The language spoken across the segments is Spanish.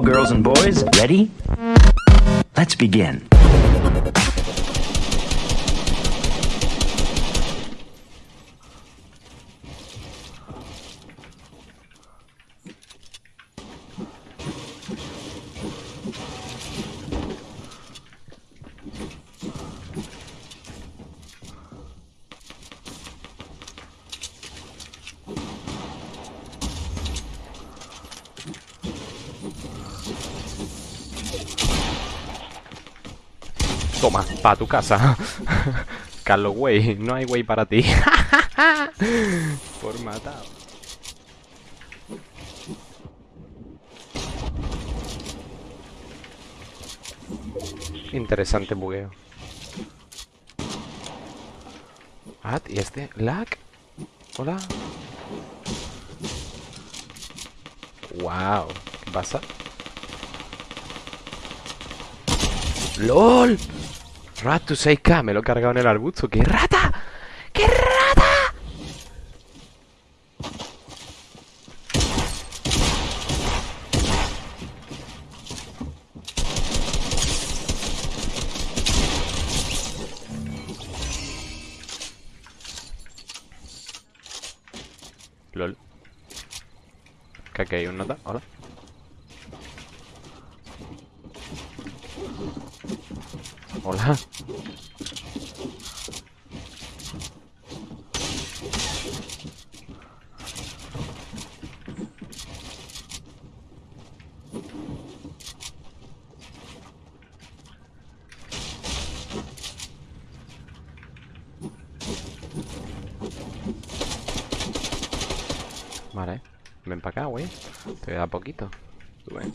girls and boys. Ready? Let's begin. Toma, pa' tu casa. Carlos Way, no hay way para ti. Por matar. Interesante bugueo. Ah, ¿y este? ¿Lag? Hola. Wow, ¿qué pasa? ¡LOL! Rat to 6K, me lo he cargado en el arbusto. ¡Qué rata! ¡Qué rata! LOL. Aquí hay un nota. Hola. Hola. Vale, ven para acá, güey. Te da poquito. Tú ven.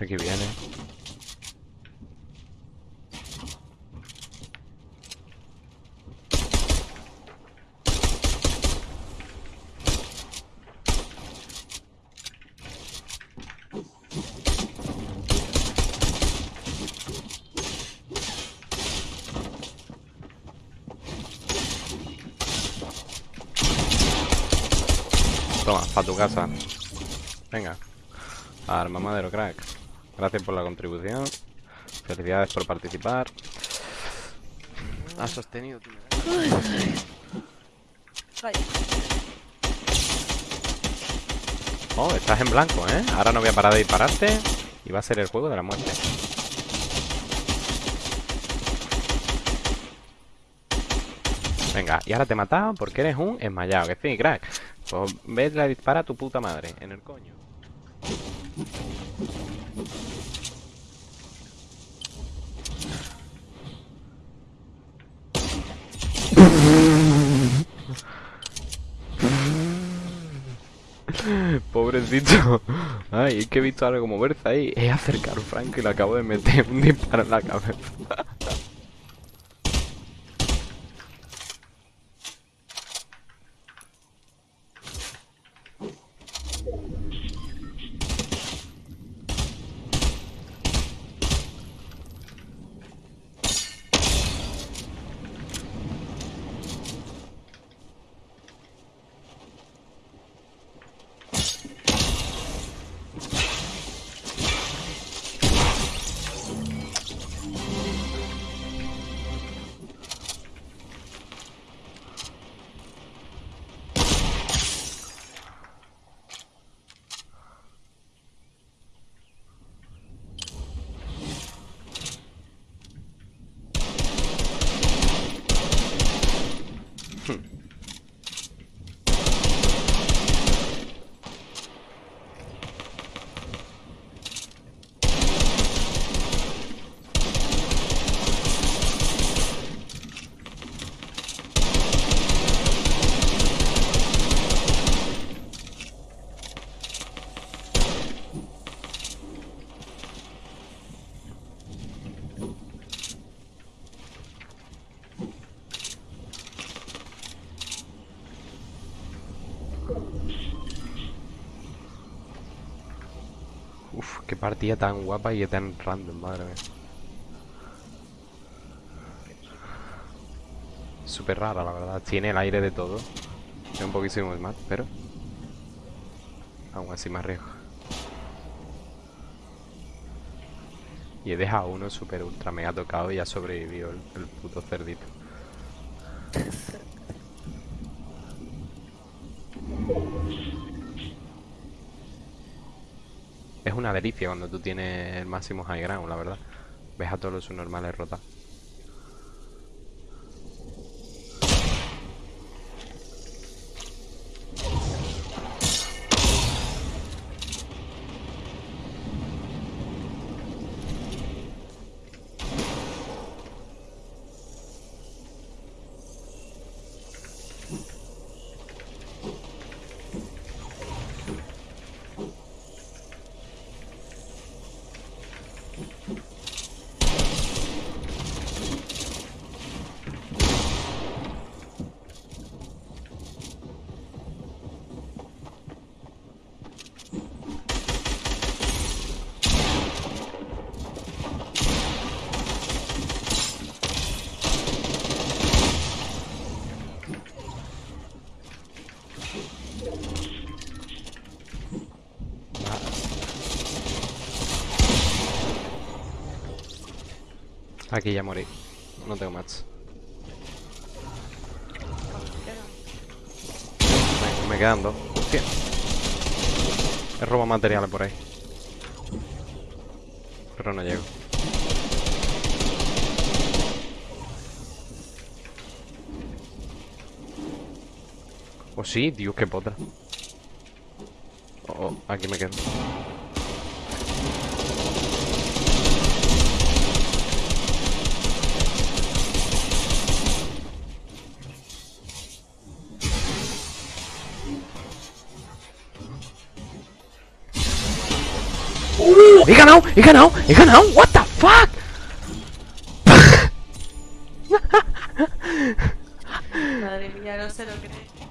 Aquí viene. Toma, para tu casa. Venga. Arma madero, crack. Gracias por la contribución. Felicidades por participar. Has sostenido tu. Oh, estás en blanco, ¿eh? Ahora no voy a parar de dispararte. Y va a ser el juego de la muerte. Venga, y ahora te he matado porque eres un esmayado. Que sí, crack. Pues ves la dispara a tu puta madre. En el coño. Pobrecito. Ay, es que he visto algo moverse ahí. He acercado a Frank y le acabo de meter un disparo en la cabeza. Qué partida tan guapa y tan random, madre mía. Súper rara, la verdad. Tiene el aire de todo. Es un poquísimo más, pero... Aún así más riesgo. Y he dejado uno súper ultra mega tocado y ha sobrevivido el, el puto cerdito. Delicia cuando tú tienes el máximo high ground, la verdad. Ves a todos los subnormales rotar. Aquí ya morí. No tengo más. Me, quedan dos. Hostia. He robado materiales por ahí. Pero no llego. Oh, sí, Dios, qué potra. Oh, oh, aquí me quedo. ¡He ganado! ¡He ganado! ¡He ganado! ¡What the fuck! Madre mía, no se lo cree.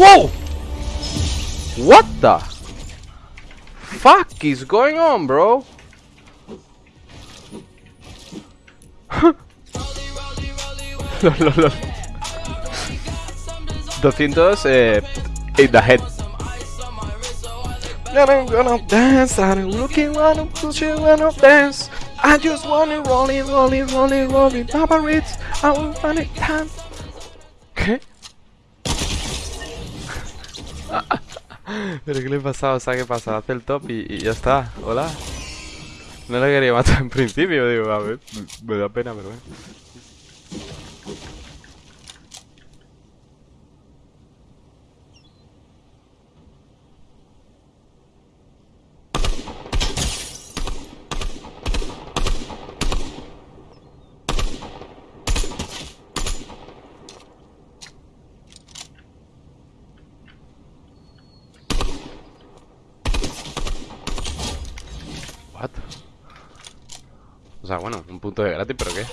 Whoa! What the fuck is going on, bro? 200 eh, in the head. And I'm gonna dance, I'm looking wanna push you wanna dance. I just wanna roll it, roll it, roll it, roll it, I want it dance. ¿Qué? ¿Pero qué le pasaba? O sea, ¿qué pasa? Hace el top y, y ya está. Hola. No la quería matar en principio, digo, a ver, me da pena, pero bueno. O sea, bueno, un punto de gratis, pero ¿qué?